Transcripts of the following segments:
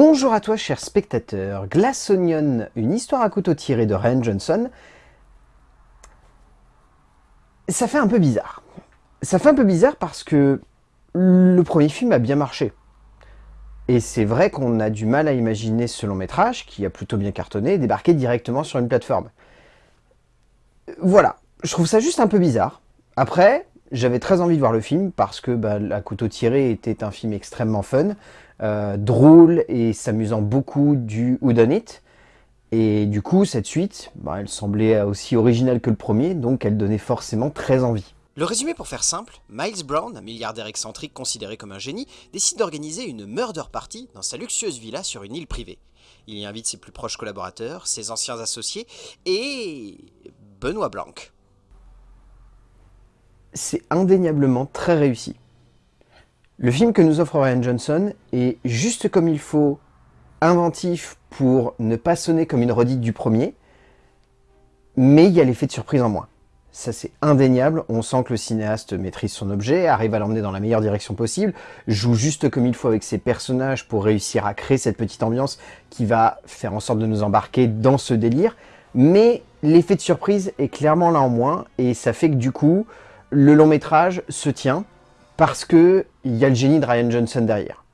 Bonjour à toi chers spectateurs, Glass Onion, une histoire à couteau tiré de Ryan Johnson. Ça fait un peu bizarre. Ça fait un peu bizarre parce que le premier film a bien marché. Et c'est vrai qu'on a du mal à imaginer ce long métrage, qui a plutôt bien cartonné, débarquer directement sur une plateforme. Voilà, je trouve ça juste un peu bizarre. Après, j'avais très envie de voir le film parce que bah, La couteau tiré était un film extrêmement fun, euh, drôle et s'amusant beaucoup du It. Et du coup, cette suite, bah, elle semblait aussi originale que le premier, donc elle donnait forcément très envie. Le résumé pour faire simple, Miles Brown, un milliardaire excentrique considéré comme un génie, décide d'organiser une murder party dans sa luxueuse villa sur une île privée. Il y invite ses plus proches collaborateurs, ses anciens associés et... Benoît Blanc. C'est indéniablement très réussi. Le film que nous offre Ryan Johnson est juste comme il faut inventif pour ne pas sonner comme une redite du premier, mais il y a l'effet de surprise en moins. Ça c'est indéniable, on sent que le cinéaste maîtrise son objet, arrive à l'emmener dans la meilleure direction possible, joue juste comme il faut avec ses personnages pour réussir à créer cette petite ambiance qui va faire en sorte de nous embarquer dans ce délire, mais l'effet de surprise est clairement là en moins, et ça fait que du coup, le long métrage se tient, parce qu'il y a le génie de Ryan Johnson derrière.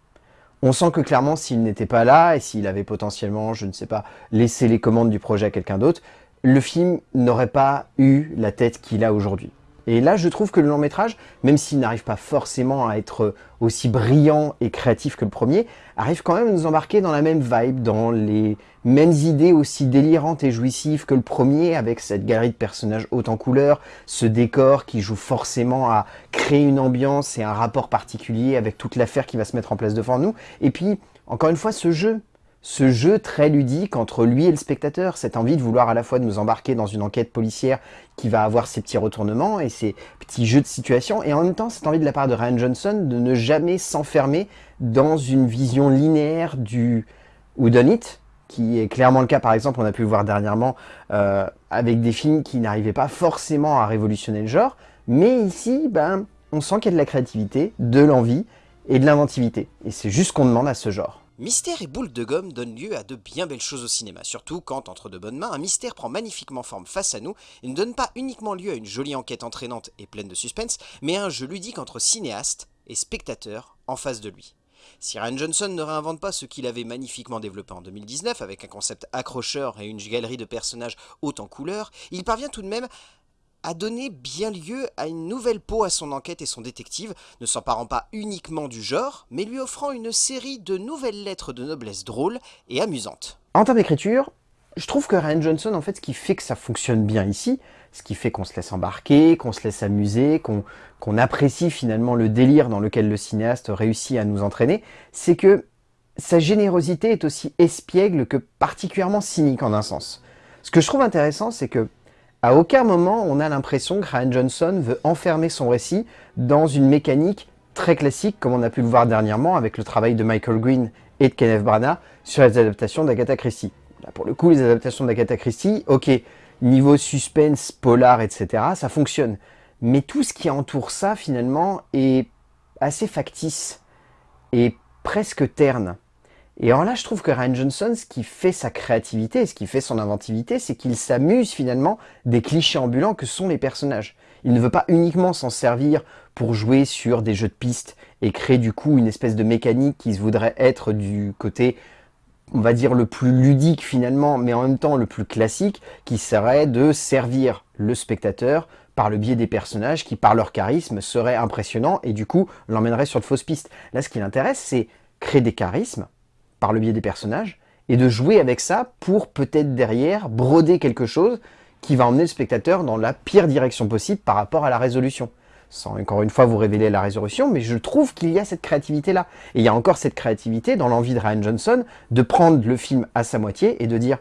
On sent que clairement, s'il n'était pas là, et s'il avait potentiellement, je ne sais pas, laissé les commandes du projet à quelqu'un d'autre, le film n'aurait pas eu la tête qu'il a aujourd'hui. Et là, je trouve que le long métrage, même s'il n'arrive pas forcément à être aussi brillant et créatif que le premier, arrive quand même à nous embarquer dans la même vibe, dans les mêmes idées aussi délirantes et jouissives que le premier, avec cette galerie de personnages haute en couleurs, ce décor qui joue forcément à créer une ambiance et un rapport particulier avec toute l'affaire qui va se mettre en place devant nous. Et puis, encore une fois, ce jeu, ce jeu très ludique entre lui et le spectateur, cette envie de vouloir à la fois nous embarquer dans une enquête policière qui va avoir ses petits retournements et ses petits jeux de situation, et en même temps cette envie de la part de Ryan Johnson de ne jamais s'enfermer dans une vision linéaire du It, qui est clairement le cas par exemple, on a pu le voir dernièrement euh, avec des films qui n'arrivaient pas forcément à révolutionner le genre, mais ici, ben, on sent qu'il y a de la créativité, de l'envie et de l'inventivité, et c'est juste ce qu'on demande à ce genre. Mystère et boule de gomme donnent lieu à de bien belles choses au cinéma, surtout quand, entre de bonnes mains, un mystère prend magnifiquement forme face à nous et ne donne pas uniquement lieu à une jolie enquête entraînante et pleine de suspense, mais à un jeu ludique entre cinéaste et spectateur en face de lui. Si Ryan Johnson ne réinvente pas ce qu'il avait magnifiquement développé en 2019 avec un concept accrocheur et une galerie de personnages haute en couleurs, il parvient tout de même a donné bien lieu à une nouvelle peau à son enquête et son détective, ne s'emparant pas uniquement du genre, mais lui offrant une série de nouvelles lettres de noblesse drôles et amusantes. En termes d'écriture, je trouve que Ryan Johnson, en fait, ce qui fait que ça fonctionne bien ici, ce qui fait qu'on se laisse embarquer, qu'on se laisse amuser, qu'on apprécie finalement le délire dans lequel le cinéaste réussit à nous entraîner, c'est que sa générosité est aussi espiègle que particulièrement cynique en un sens. Ce que je trouve intéressant, c'est que à aucun moment, on a l'impression que Ryan Johnson veut enfermer son récit dans une mécanique très classique, comme on a pu le voir dernièrement avec le travail de Michael Green et de Kenneth Branagh sur les adaptations d'Agatha Christie. Là, pour le coup, les adaptations d'Agatha Christie, ok, niveau suspense, polar, etc., ça fonctionne. Mais tout ce qui entoure ça, finalement, est assez factice et presque terne. Et alors là, je trouve que Ryan Johnson, ce qui fait sa créativité, ce qui fait son inventivité, c'est qu'il s'amuse finalement des clichés ambulants que sont les personnages. Il ne veut pas uniquement s'en servir pour jouer sur des jeux de pistes et créer du coup une espèce de mécanique qui se voudrait être du côté, on va dire, le plus ludique finalement, mais en même temps le plus classique, qui serait de servir le spectateur par le biais des personnages qui, par leur charisme, seraient impressionnants et du coup l'emmèneraient sur de fausses pistes. Là, ce qui l'intéresse, c'est créer des charismes, le biais des personnages, et de jouer avec ça pour peut-être derrière broder quelque chose qui va emmener le spectateur dans la pire direction possible par rapport à la résolution. Sans encore une fois vous révéler la résolution, mais je trouve qu'il y a cette créativité-là. Et il y a encore cette créativité dans l'envie de Ryan Johnson de prendre le film à sa moitié et de dire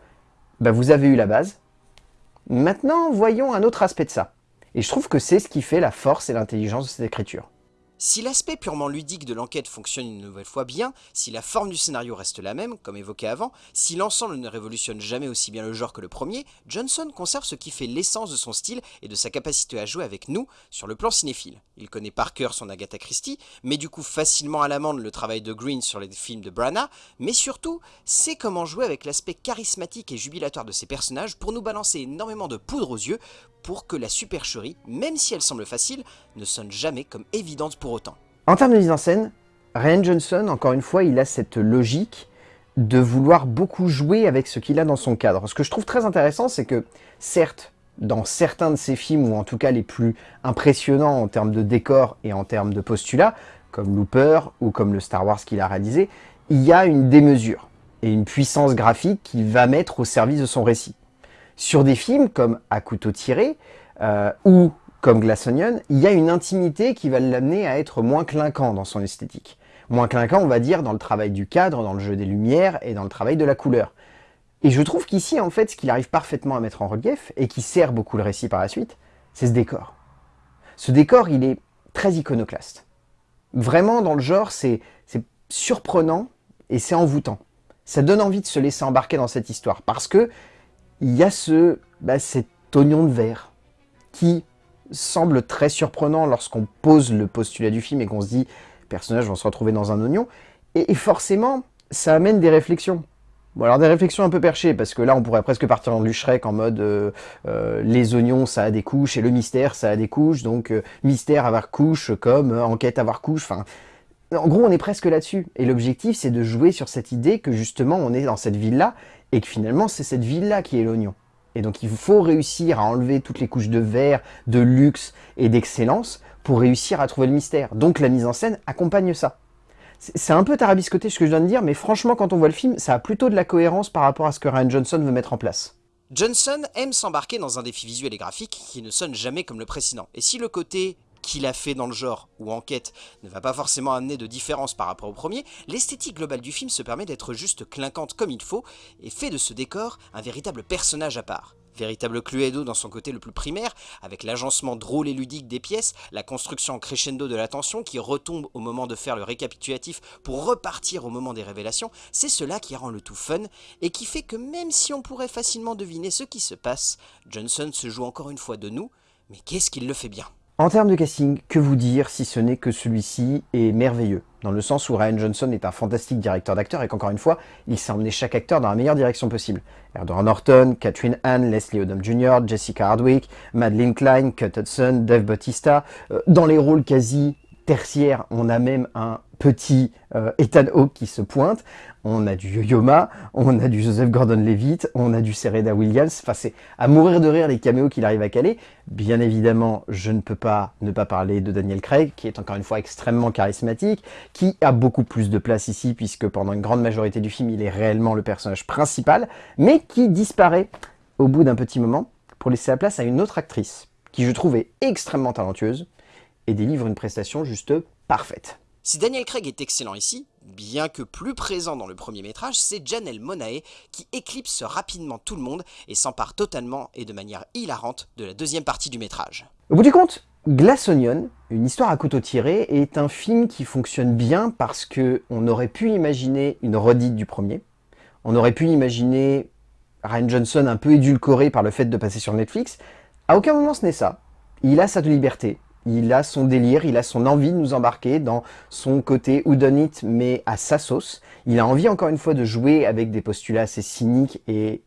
bah, vous avez eu la base, maintenant voyons un autre aspect de ça ». Et je trouve que c'est ce qui fait la force et l'intelligence de cette écriture. Si l'aspect purement ludique de l'enquête fonctionne une nouvelle fois bien, si la forme du scénario reste la même, comme évoqué avant, si l'ensemble ne révolutionne jamais aussi bien le genre que le premier, Johnson conserve ce qui fait l'essence de son style et de sa capacité à jouer avec nous sur le plan cinéphile. Il connaît par cœur son Agatha Christie, met du coup facilement à l'amende le travail de Green sur les films de Branagh, mais surtout, sait comment jouer avec l'aspect charismatique et jubilatoire de ses personnages pour nous balancer énormément de poudre aux yeux pour que la supercherie, même si elle semble facile, ne sonne jamais comme évidente pour En termes de mise en scène, Ryan Johnson, encore une fois, il a cette logique de vouloir beaucoup jouer avec ce qu'il a dans son cadre. Ce que je trouve très intéressant, c'est que, certes, dans certains de ses films, ou en tout cas les plus impressionnants en termes de décor et en termes de postulat, comme Looper ou comme le Star Wars qu'il a réalisé, il y a une démesure et une puissance graphique qu'il va mettre au service de son récit. Sur des films comme À couteau tiré euh, ou comme Glass Onion, il y a une intimité qui va l'amener à être moins clinquant dans son esthétique. Moins clinquant, on va dire, dans le travail du cadre, dans le jeu des lumières et dans le travail de la couleur. Et je trouve qu'ici, en fait, ce qu'il arrive parfaitement à mettre en relief, et qui sert beaucoup le récit par la suite, c'est ce décor. Ce décor, il est très iconoclaste. Vraiment, dans le genre, c'est surprenant et c'est envoûtant. Ça donne envie de se laisser embarquer dans cette histoire, parce que il y a ce, bah, cet oignon de verre qui semble très surprenant lorsqu'on pose le postulat du film et qu'on se dit « personnages vont se retrouver dans un oignon ». Et forcément, ça amène des réflexions. Bon alors des réflexions un peu perchées, parce que là on pourrait presque partir dans du en mode euh, euh, les oignons ça a des couches et le mystère ça a des couches, donc euh, mystère avoir couche comme enquête avoir couche, enfin... En gros on est presque là-dessus, et l'objectif c'est de jouer sur cette idée que justement on est dans cette ville-là, et que finalement c'est cette ville-là qui est l'oignon. Et donc il faut réussir à enlever toutes les couches de verre, de luxe et d'excellence pour réussir à trouver le mystère. Donc la mise en scène accompagne ça. C'est un peu tarabiscoté ce que je viens de dire, mais franchement quand on voit le film, ça a plutôt de la cohérence par rapport à ce que Ryan Johnson veut mettre en place. Johnson aime s'embarquer dans un défi visuel et graphique qui ne sonne jamais comme le précédent. Et si le côté qu'il a fait dans le genre ou enquête ne va pas forcément amener de différence par rapport au premier, l'esthétique globale du film se permet d'être juste clinquante comme il faut et fait de ce décor un véritable personnage à part. Véritable Cluedo dans son côté le plus primaire, avec l'agencement drôle et ludique des pièces, la construction crescendo de la tension qui retombe au moment de faire le récapitulatif pour repartir au moment des révélations, c'est cela qui rend le tout fun et qui fait que même si on pourrait facilement deviner ce qui se passe, Johnson se joue encore une fois de nous, mais qu'est-ce qu'il le fait bien? En termes de casting, que vous dire si ce n'est que celui-ci est merveilleux? Dans le sens où Ryan Johnson est un fantastique directeur d'acteurs et qu'encore une fois, il s'est emmené chaque acteur dans la meilleure direction possible. Edward Norton, Catherine Hahn, Leslie Odom Jr., Jessica Hardwick, Madeleine Klein, Cut Hudson, Dave Bautista. Euh, dans les rôles quasi tertiaires, on a même un petit euh, Ethan Hawke qui se pointe, on a du Yo-Yo on a du Joseph Gordon-Levitt, on a du Serena Williams, enfin c'est à mourir de rire les caméos qu'il arrive à caler. Bien évidemment, je ne peux pas ne pas parler de Daniel Craig, qui est encore une fois extrêmement charismatique, qui a beaucoup plus de place ici, puisque pendant une grande majorité du film, il est réellement le personnage principal, mais qui disparaît au bout d'un petit moment pour laisser la place à une autre actrice, qui je trouvais extrêmement talentueuse, et délivre une prestation juste parfaite. Si Daniel Craig est excellent ici, bien que plus présent dans le premier métrage, c'est Janelle Monae qui éclipse rapidement tout le monde et s'empare totalement et de manière hilarante de la deuxième partie du métrage. Au bout du compte, Glass Onion, une histoire à couteau tiré, est un film qui fonctionne bien parce que on aurait pu imaginer une redite du premier, on aurait pu imaginer Ryan Johnson un peu édulcoré par le fait de passer sur Netflix. À aucun moment ce n'est ça. Il a sa liberté, il a son délire, il a son envie de nous embarquer dans son côté it mais à sa sauce. Il a envie encore une fois de jouer avec des postulats assez cyniques et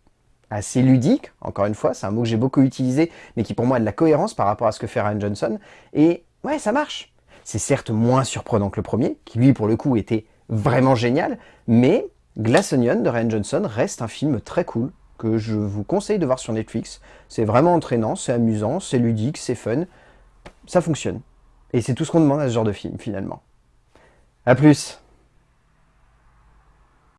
assez ludiques, encore une fois, c'est un mot que j'ai beaucoup utilisé, mais qui pour moi a de la cohérence par rapport à ce que fait Ryan Johnson. Et ouais, ça marche. C'est certes moins surprenant que le premier, qui lui pour le coup était vraiment génial, mais Glass Onion de Ryan Johnson reste un film très cool, que je vous conseille de voir sur Netflix. C'est vraiment entraînant, c'est amusant, c'est ludique, c'est fun ça fonctionne. Et c'est tout ce qu'on demande à ce genre de film, finalement. A plus